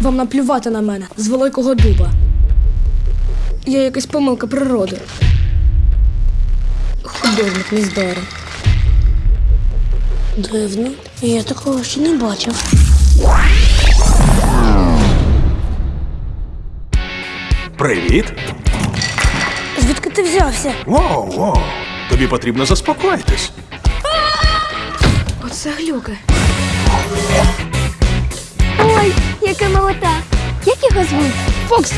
Вам наплювати на мене з великого дуба. Я якась помилка природи. Художник нездорий. Дивно, я такого ще не бачив. Привіт. Звідки ти взявся? Воу, воу. Тобі потрібно заспокоїтись. Оце глюки. Яка молота. Як його звуть? Фоксі,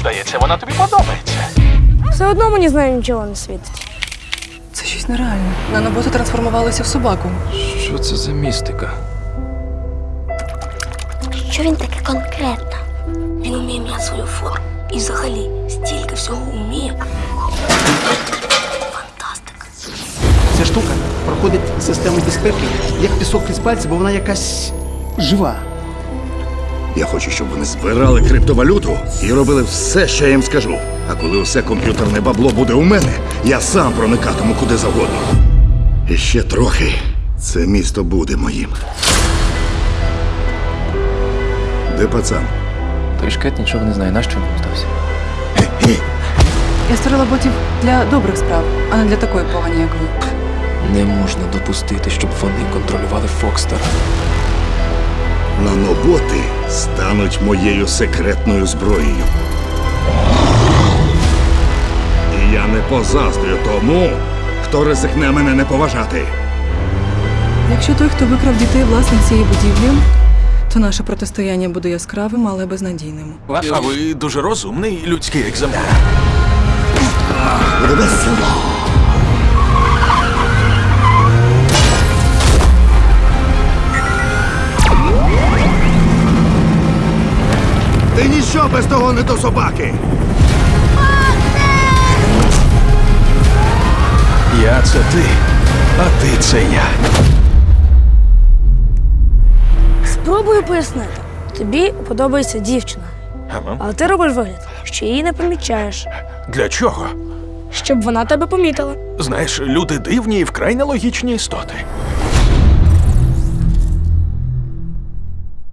Здається, вона тобі подобається. все одно мені з нею нічого не світить. Це щось нереальне. Наноботи трансформувалися в собаку. Що це за містика? Що він таке конкретно? Він вміє міняти свою форму. І взагалі стільки всього вміє. Фантастика. Ця штука проходить систему безпеки, як пісок із пальця, бо вона якась жива. Я хочу, щоб вони збирали криптовалюту і робили все, що я їм скажу. А коли усе комп'ютерне бабло буде у мене, я сам проникатиму куди завгодно. І ще трохи це місто буде моїм. Де пацан? Той шкет нічого не знає, нащо він здався. Я створила ботів для добрих справ, а не для такої погані, як ви. Не можна допустити, щоб вони контролювали Фокстера. Наноботи стануть моєю секретною зброєю. І я не позаздрю тому, хто ризикне мене не поважати. Якщо той, хто викрав дітей власник цієї будівлі, то наше протистояння буде яскравим, але безнадійним. А ви дуже розумний людський екземпляр. Весело. Ти ніщо без того не до собаки. Я це ти, а ти це я. Спробую пояснити. Тобі подобається дівчина, Ага. але ти робиш вигляд, що її не помічаєш, Для чого? щоб вона тебе помітила. Знаєш, люди дивні і вкрай нелогічні істоти.